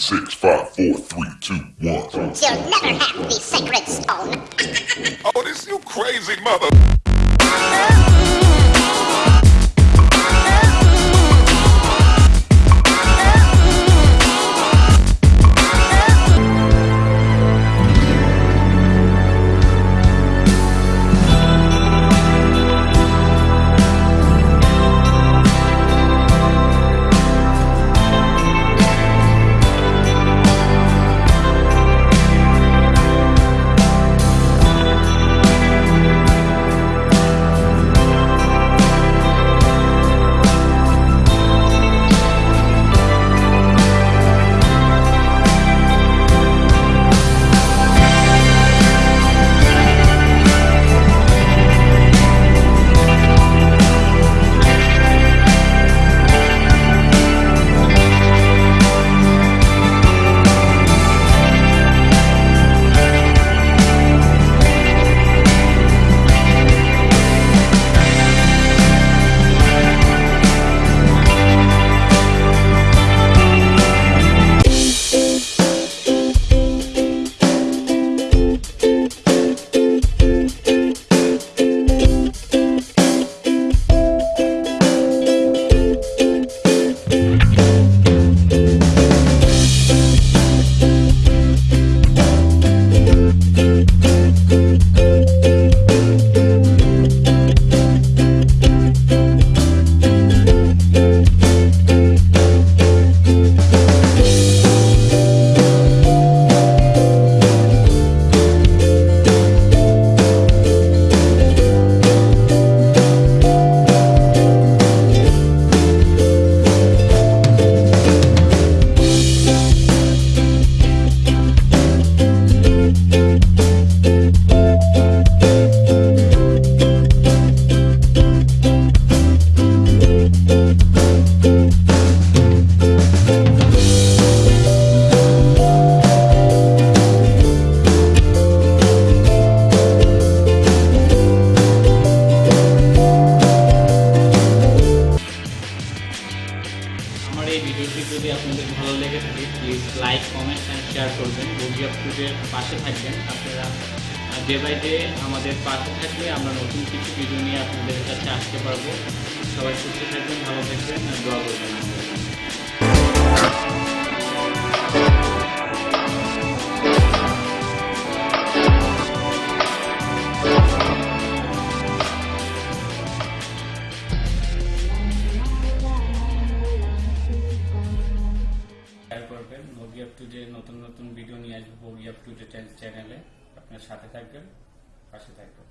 Six, five, four, three, two, one. You'll never have the sacred stone. Oh, this you crazy mother. ভালো লেগে থাকে please like comment and share করবেন। রোগী আপটুডের পাশে থাকবেন। আপনারা ডে বাই ডে আমাদের পাশে থাকলে আমরা নতুন কিছু ভিডিও নিয়ে আপনাদের কাছে আসতে পারব। সবাই সুস্থ থাকবেন, ভালো থাকবেন আর দোয়া করবেন। আমাদের টু ডে নতুন নতুন ভিডিও নিয়ে আসব ইয়ার টু ডে চ্যানেলে আপনার সাথে থাকবেন, পাশে থাকবেন।